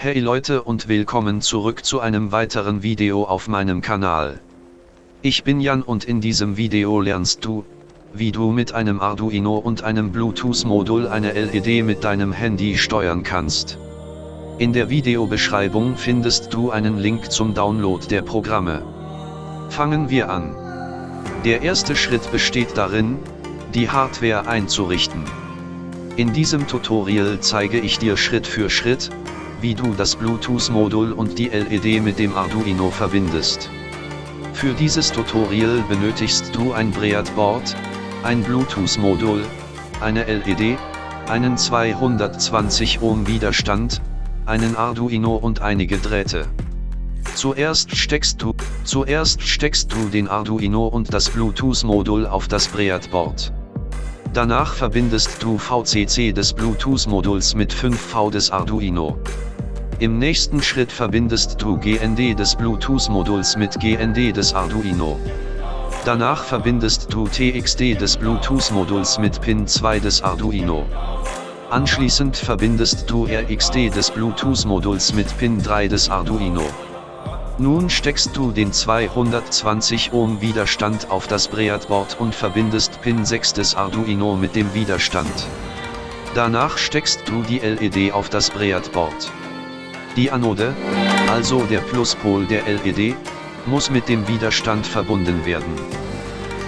Hey Leute und willkommen zurück zu einem weiteren Video auf meinem Kanal. Ich bin Jan und in diesem Video lernst du, wie du mit einem Arduino und einem Bluetooth-Modul eine LED mit deinem Handy steuern kannst. In der Videobeschreibung findest du einen Link zum Download der Programme. Fangen wir an. Der erste Schritt besteht darin, die Hardware einzurichten. In diesem Tutorial zeige ich dir Schritt für Schritt, wie du das Bluetooth-Modul und die LED mit dem Arduino verbindest. Für dieses Tutorial benötigst du ein Breadboard, ein Bluetooth-Modul, eine LED, einen 220 Ohm Widerstand, einen Arduino und einige Drähte. Zuerst steckst du, zuerst steckst du den Arduino und das Bluetooth-Modul auf das Breadboard. Danach verbindest du VCC des Bluetooth-Moduls mit 5V des Arduino. Im nächsten Schritt verbindest du GND des Bluetooth-Moduls mit GND des Arduino. Danach verbindest du TXD des Bluetooth-Moduls mit Pin 2 des Arduino. Anschließend verbindest du RXD des Bluetooth-Moduls mit Pin 3 des Arduino. Nun steckst du den 220 Ohm Widerstand auf das Breadboard und verbindest Pin 6 des Arduino mit dem Widerstand. Danach steckst du die LED auf das Breadboard. Die Anode, also der Pluspol der LED, muss mit dem Widerstand verbunden werden.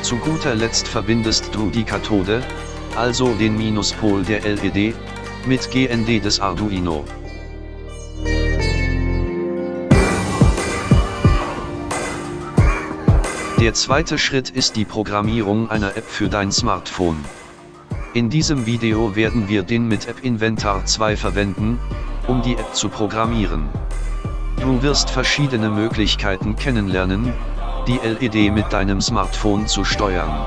Zu guter Letzt verbindest du die Kathode, also den Minuspol der LED, mit GND des Arduino. Der zweite Schritt ist die Programmierung einer App für dein Smartphone. In diesem Video werden wir den mit App Inventar 2 verwenden, um die App zu programmieren. Du wirst verschiedene Möglichkeiten kennenlernen, die LED mit deinem Smartphone zu steuern.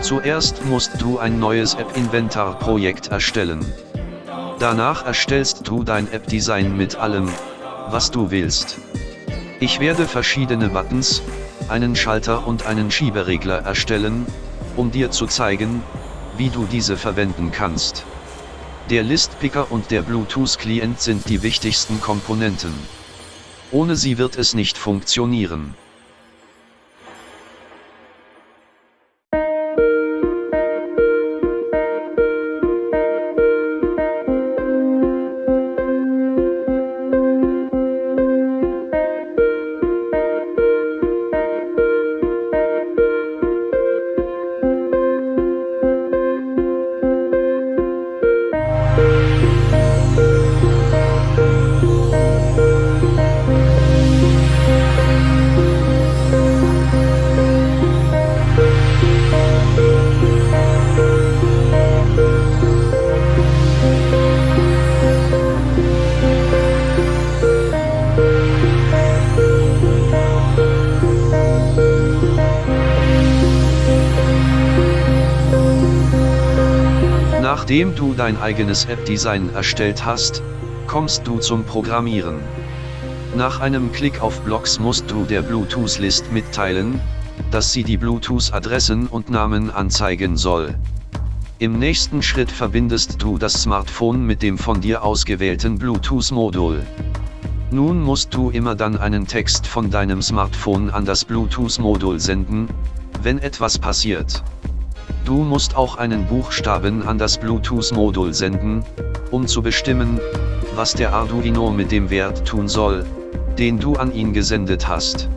Zuerst musst du ein neues App-Inventar-Projekt erstellen. Danach erstellst du dein App-Design mit allem, was du willst. Ich werde verschiedene Buttons, einen Schalter und einen Schieberegler erstellen, um dir zu zeigen, wie du diese verwenden kannst. Der Listpicker und der Bluetooth-Client sind die wichtigsten Komponenten. Ohne sie wird es nicht funktionieren. Nachdem du dein eigenes App-Design erstellt hast, kommst du zum Programmieren. Nach einem Klick auf Blocks musst du der Bluetooth-List mitteilen, dass sie die Bluetooth-Adressen und Namen anzeigen soll. Im nächsten Schritt verbindest du das Smartphone mit dem von dir ausgewählten Bluetooth-Modul. Nun musst du immer dann einen Text von deinem Smartphone an das Bluetooth-Modul senden, wenn etwas passiert. Du musst auch einen Buchstaben an das Bluetooth-Modul senden, um zu bestimmen, was der Arduino mit dem Wert tun soll, den du an ihn gesendet hast.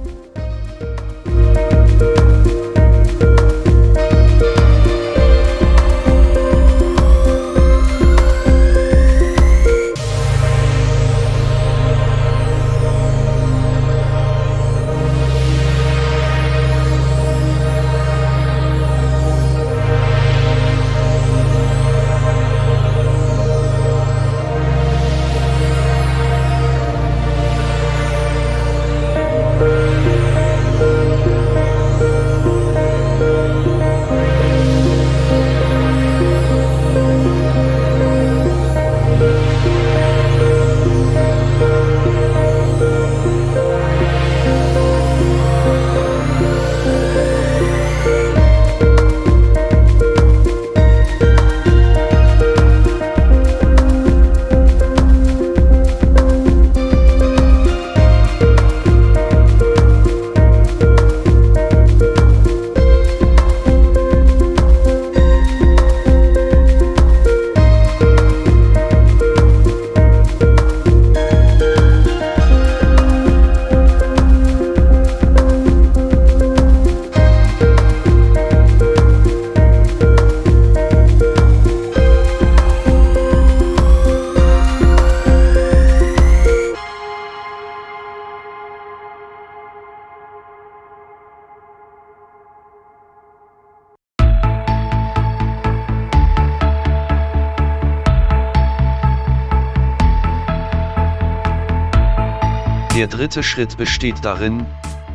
Der dritte Schritt besteht darin,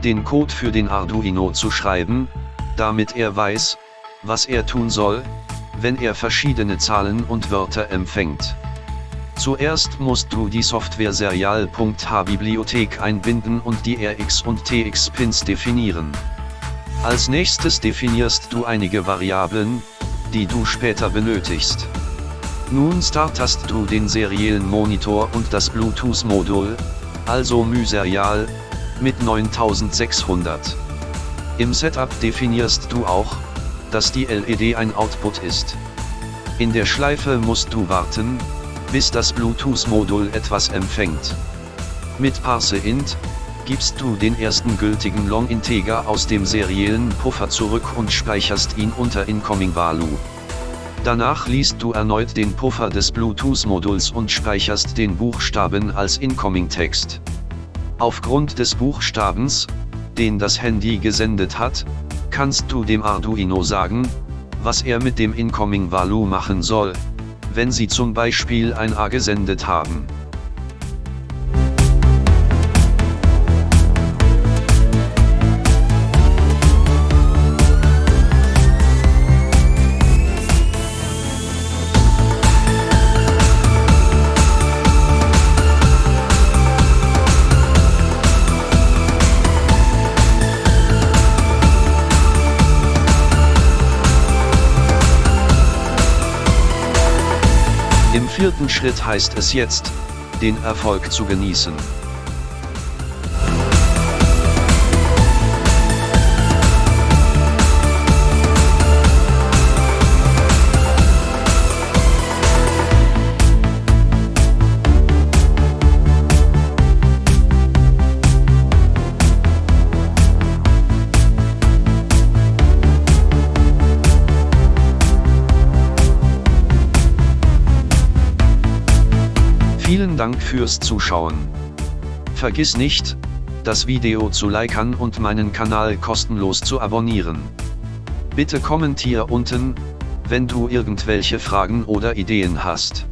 den Code für den Arduino zu schreiben, damit er weiß, was er tun soll, wenn er verschiedene Zahlen und Wörter empfängt. Zuerst musst du die Software Serial.h-Bibliothek einbinden und die RX- und TX-Pins definieren. Als nächstes definierst du einige Variablen, die du später benötigst. Nun startest du den seriellen Monitor und das Bluetooth-Modul, also MySerial, mit 9600. Im Setup definierst du auch, dass die LED ein Output ist. In der Schleife musst du warten, bis das Bluetooth-Modul etwas empfängt. Mit ParseInt, gibst du den ersten gültigen Long-Integer aus dem seriellen Puffer zurück und speicherst ihn unter Incoming Value. Danach liest du erneut den Puffer des Bluetooth-Moduls und speicherst den Buchstaben als Incoming Text. Aufgrund des Buchstabens, den das Handy gesendet hat, kannst du dem Arduino sagen, was er mit dem Incoming Value machen soll, wenn sie zum Beispiel ein A gesendet haben. Im vierten Schritt heißt es jetzt, den Erfolg zu genießen. Vielen Dank fürs Zuschauen. Vergiss nicht, das Video zu liken und meinen Kanal kostenlos zu abonnieren. Bitte kommentier unten, wenn du irgendwelche Fragen oder Ideen hast.